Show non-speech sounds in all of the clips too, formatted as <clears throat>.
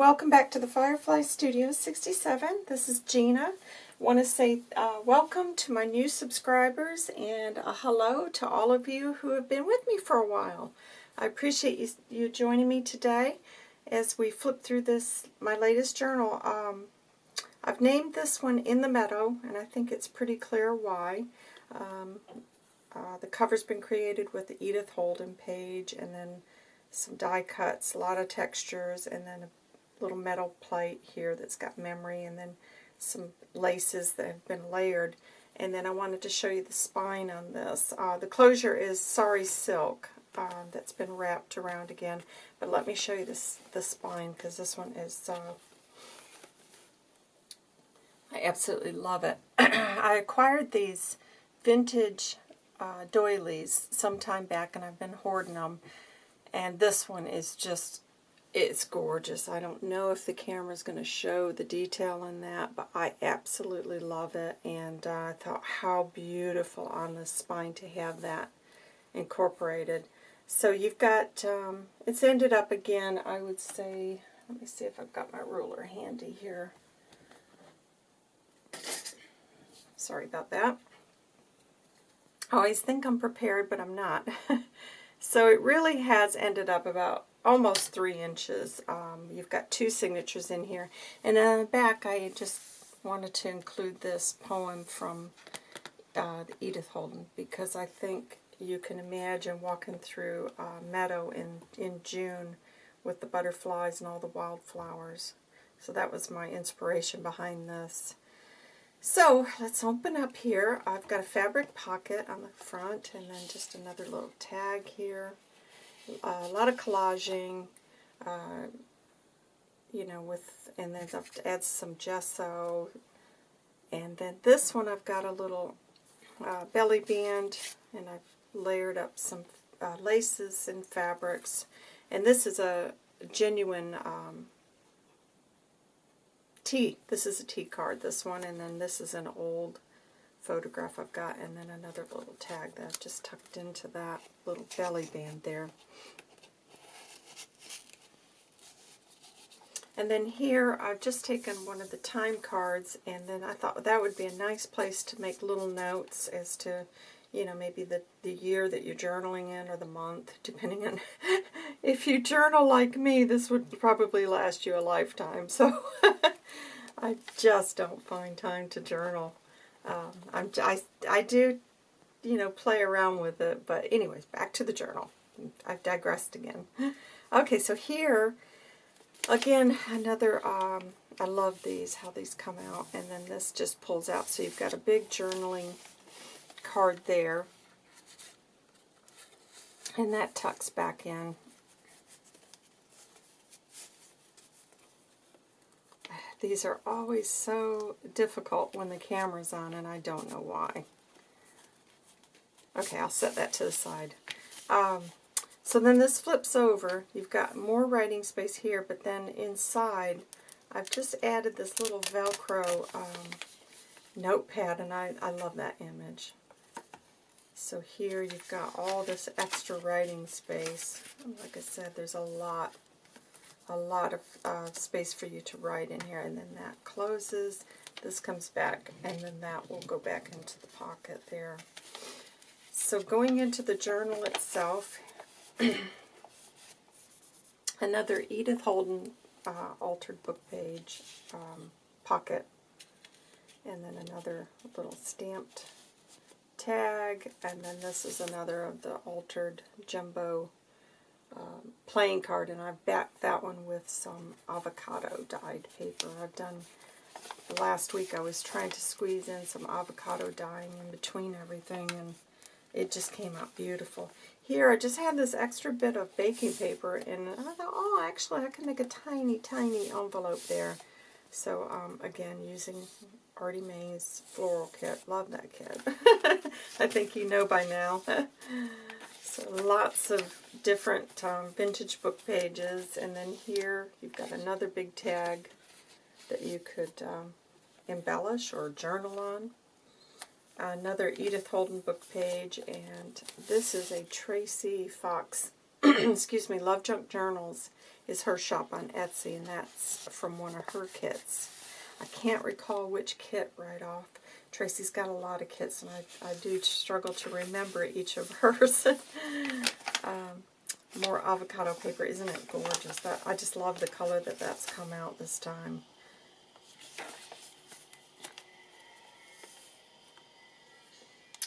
welcome back to the Firefly Studio 67. This is Gina. want to say uh, welcome to my new subscribers and a hello to all of you who have been with me for a while. I appreciate you, you joining me today as we flip through this, my latest journal. Um, I've named this one In the Meadow, and I think it's pretty clear why. Um, uh, the cover's been created with the Edith Holden page, and then some die cuts, a lot of textures, and then a little metal plate here that's got memory, and then some laces that have been layered. And then I wanted to show you the spine on this. Uh, the closure is sari silk um, that's been wrapped around again. But let me show you this the spine because this one is, uh, I absolutely love it. <clears throat> I acquired these vintage uh, doilies some time back and I've been hoarding them. And this one is just, it's gorgeous. I don't know if the camera's going to show the detail in that, but I absolutely love it. And uh, I thought how beautiful on the spine to have that incorporated. So you've got, um, it's ended up again, I would say, let me see if I've got my ruler handy here. Sorry about that. I always think I'm prepared, but I'm not. <laughs> So it really has ended up about almost three inches. Um, you've got two signatures in here. And on the back, I just wanted to include this poem from uh, Edith Holden because I think you can imagine walking through a meadow in, in June with the butterflies and all the wildflowers. So that was my inspiration behind this. So let's open up here. I've got a fabric pocket on the front and then just another little tag here. A lot of collaging, uh, you know, with, and then I've add some gesso. And then this one I've got a little uh, belly band and I've layered up some uh, laces and fabrics. And this is a genuine um, T. This is a T card, this one, and then this is an old photograph I've got, and then another little tag that I've just tucked into that little belly band there. And then here, I've just taken one of the time cards, and then I thought that would be a nice place to make little notes as to, you know, maybe the, the year that you're journaling in or the month, <laughs> depending on <laughs> if you journal like me, this would probably last you a lifetime. So <laughs> I just don't find time to journal. Um, I'm, I, I do, you know, play around with it. But anyways, back to the journal. I've digressed again. <laughs> Okay, so here, again, another, um, I love these, how these come out. And then this just pulls out. So you've got a big journaling card there. And that tucks back in These are always so difficult when the camera's on, and I don't know why. Okay, I'll set that to the side. Um, so then this flips over. You've got more writing space here, but then inside, I've just added this little Velcro um, notepad, and I, I love that image. So here you've got all this extra writing space. Like I said, there's a lot a lot of uh, space for you to write in here. And then that closes. This comes back, and then that will go back into the pocket there. So going into the journal itself, <clears throat> another Edith Holden uh, altered book page um, pocket, and then another little stamped tag, and then this is another of the altered jumbo um, playing card, and I've backed that one with some avocado dyed paper. I've done, last week I was trying to squeeze in some avocado dyeing in between everything, and it just came out beautiful. Here, I just had this extra bit of baking paper, and I thought, oh, actually, I can make a tiny, tiny envelope there. So, um, again, using Artie May's floral kit. Love that kit. <laughs> I think you know by now. <laughs> Lots of different um, vintage book pages. And then here you've got another big tag that you could um, embellish or journal on. Another Edith Holden book page. And this is a Tracy Fox <clears throat> excuse me, Love Junk Journals is her shop on Etsy, and that's from one of her kits. I can't recall which kit right off. Tracy's got a lot of kits, and I, I do struggle to remember each of <laughs> hers. um, more avocado paper. Isn't it gorgeous? That I just love the color that that's come out this time.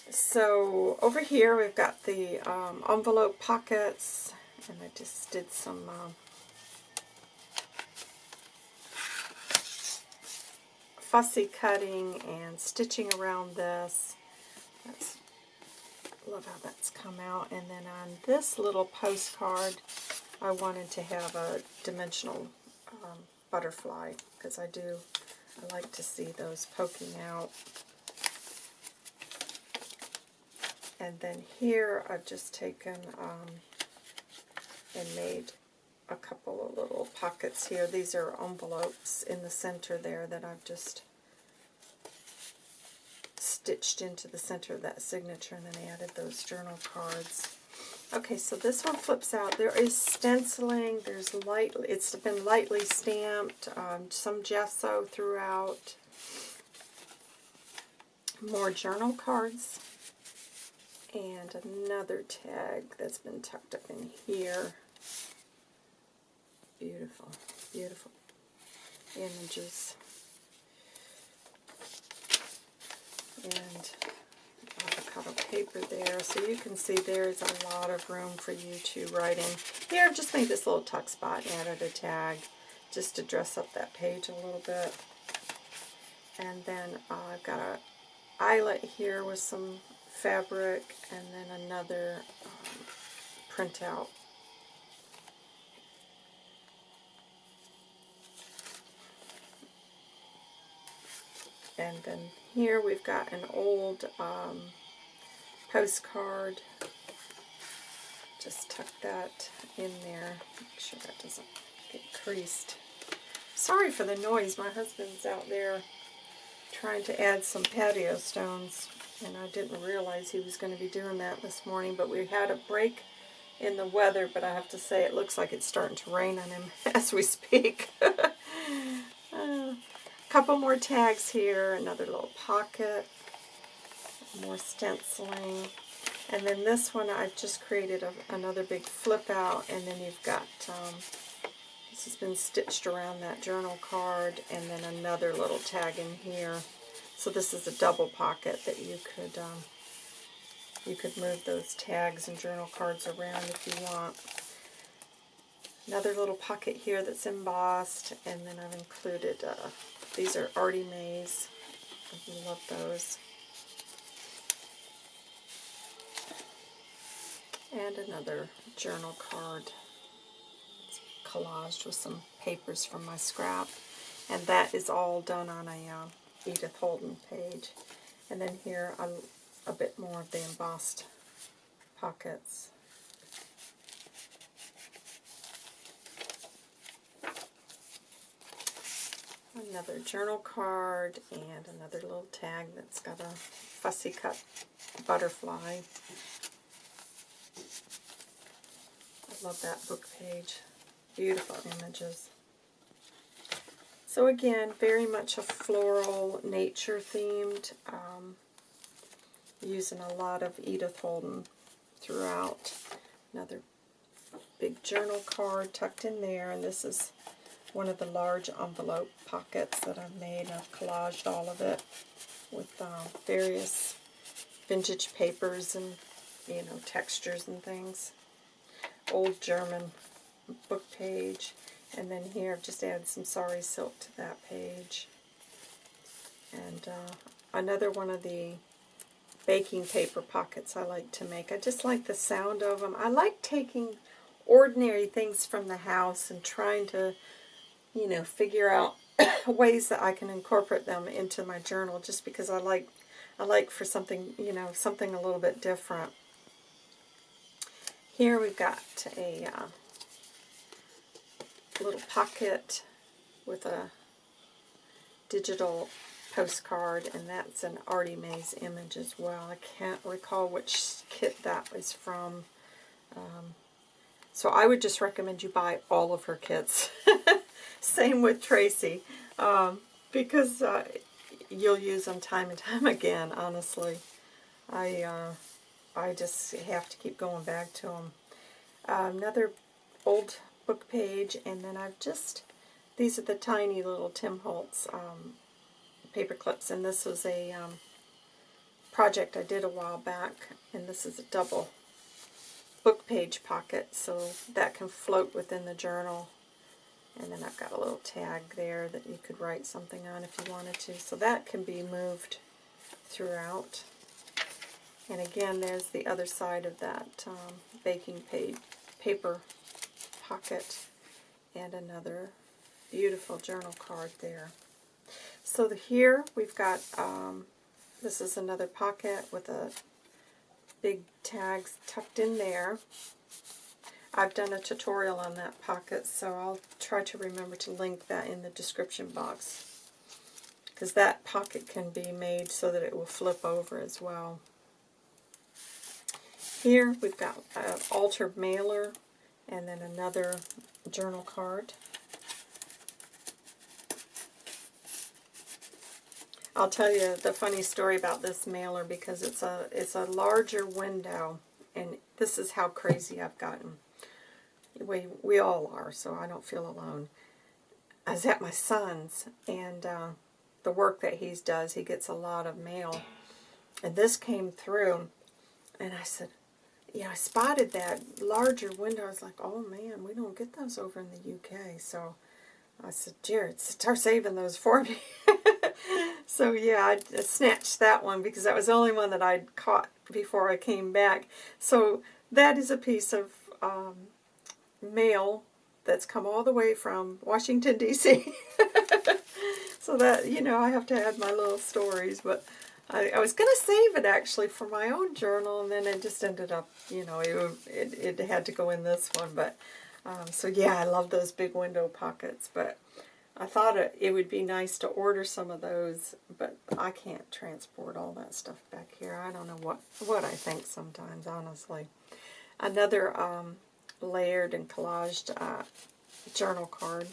So over here we've got the um, envelope pockets, and I just did some uh, fussy cutting and stitching around this. That's, love how that's come out. And then on this little postcard, I wanted to have a dimensional um, butterfly because I do, I like to see those poking out. And then here I've just taken um, and made a couple of little pockets here. These are envelopes in the center there that I've just stitched into the center of that signature and then added those journal cards. Okay, so this one flips out. There is stenciling. There's light. It's been lightly stamped. Um, some gesso throughout. More journal cards. And another tag that's been tucked up in here. Beautiful, beautiful images. And avocado paper there. So you can see there's a lot of room for you to write in. Here, I've just made this little tuck spot added a tag just to dress up that page a little bit. And then uh, I've got a eyelet here with some fabric and then another um, printout And then here we've got an old um, postcard. Just tuck that in there. Make sure that doesn't get creased. Sorry for the noise. My husband's out there trying to add some patio stones. And I didn't realize he was going to be doing that this morning. But we had a break in the weather. But I have to say it looks like it's starting to rain on him <laughs> as we speak. <laughs> couple more tags here, another little pocket, more stenciling. And then this one I've just created a, another big flip out and then you've got, um, this has been stitched around that journal card and then another little tag in here. So this is a double pocket that you could, um, you could move those tags and journal cards around if you want. Another little pocket here that's embossed and then I've included uh, these are Artie Mays. I love those. And another journal card. It's collaged with some papers from my scrap. And that is all done on a uh, Edith Holden page. And then here a, a bit more of the embossed pockets. Another journal card, and another little tag that's got a fussy cut butterfly. I love that book page. Beautiful images. So again, very much a floral, nature themed, um, using a lot of Edith Holden throughout. Another big journal card tucked in there, and this is one of the large envelope pockets that I've made. I've collaged all of it with uh, various vintage papers and, you know, textures and things. Old German book page. And then here I've just added some sari silk to that page. And uh, another one of the baking paper pockets I like to make. I just like the sound of them. I like taking ordinary things from the house and trying to you know, figure out <coughs> ways that I can incorporate them into my journal just because I like I like for something, you know, something a little bit different. Here we've got a uh, little pocket with a digital postcard, and that's an Artie Mays image as well. I can't recall which kit that was from. Um, So I would just recommend you buy all of her kits. <laughs> Same with Tracy, um, because uh, you'll use them time and <laughs> time again, honestly. I, uh, I just have to keep going back to them. Uh, another old book page, and then I've just, these are the tiny little Tim Holtz um, paper clips, and this was a um, project I did a while back, and this is a double book page pocket, so that can float within the journal. And then I've got a little tag there that you could write something on if you wanted to. So that can be moved throughout. And again, there's the other side of that um, baking page, paper pocket and another beautiful journal card there. So the, here we've got, um, this is another pocket with a big tags tucked in there. I've done a tutorial on that pocket, so I'll try to remember to link that in the description box. Because that pocket can be made so that it will flip over as well. Here we've got an altered mailer and then another journal card. I'll tell you the funny story about this mailer because it's a it's a larger window and this is how crazy I've gotten. We, we all are, so I don't feel alone. I was at my son's and uh, the work that he does, he gets a lot of mail. And this came through and I said, yeah, I spotted that larger window. I was like, oh man, we don't get those over in the UK. So I said, Jared, start saving those for me. <laughs> so yeah, I snatched that one because that was the only one that I'd caught before I came back. So that is a piece of um, mail that's come all the way from Washington, D.C. <laughs> so that, you know, I have to add my little stories, but I, I was going to save it actually for my own journal, and then it just ended up, you know, it, it, it had to go in this one, but um, so yeah, I love those big window pockets, but I thought it, it would be nice to order some of those, but I can't transport all that stuff back here. I don't know what, what I think sometimes, honestly. Another um, layered and collaged uh, journal card.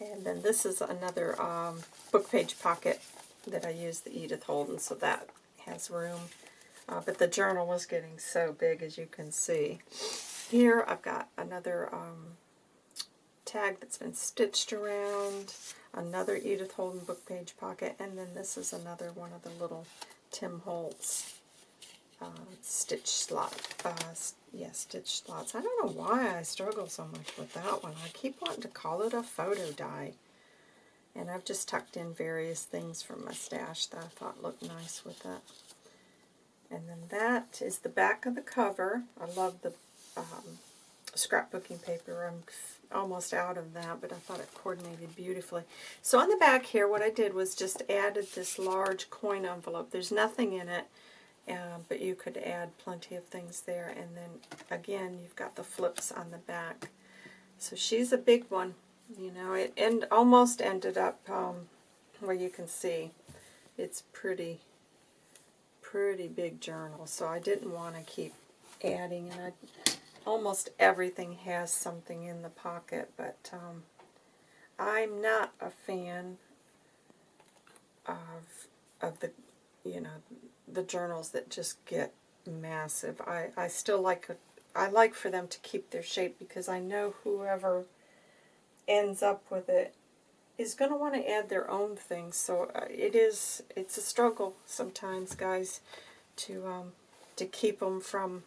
And then this is another um, book page pocket that I use the Edith Holden, so that has room. Uh, but the journal was getting so big, as you can see. Here I've got another um, tag that's been stitched around, another Edith Holden book page pocket, and then this is another one of the little Tim Holtz uh, stitch slot. Uh, yeah, stitch slots. I don't know why I struggle so much with that one. I keep wanting to call it a photo die. And I've just tucked in various things from my stash that I thought looked nice with it. And then that is the back of the cover. I love the um, scrapbooking paper. I'm almost out of that, but I thought it coordinated beautifully. So on the back here, what I did was just added this large coin envelope. There's nothing in it, uh, but you could add plenty of things there. And then, again, you've got the flips on the back. So she's a big one. You know, it end, almost ended up um, where you can see it's pretty, pretty big journal. So I didn't want to keep adding, and I almost everything has something in the pocket, but um, I'm not a fan of of the you know the journals that just get massive. I I still like a, I like for them to keep their shape because I know whoever ends up with it is going to want to add their own things. So uh, it is it's a struggle sometimes, guys, to um, to keep them from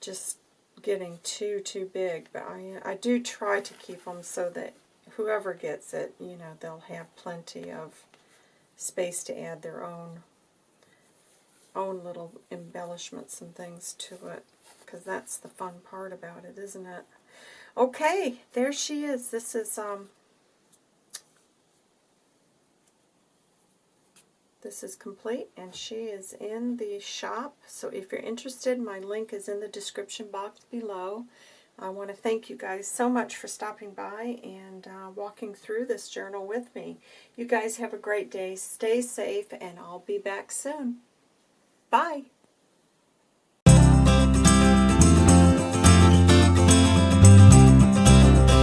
just getting too, too big. But I, I do try to keep them so that whoever gets it, you know, they'll have plenty of space to add their own own little embellishments and things to it. Because that's the fun part about it, isn't it? Okay, there she is. This is um, This is complete and she is in the shop. So if you're interested, my link is in the description box below. I want to thank you guys so much for stopping by and uh, walking through this journal with me. You guys have a great day. Stay safe and I'll be back soon. Bye.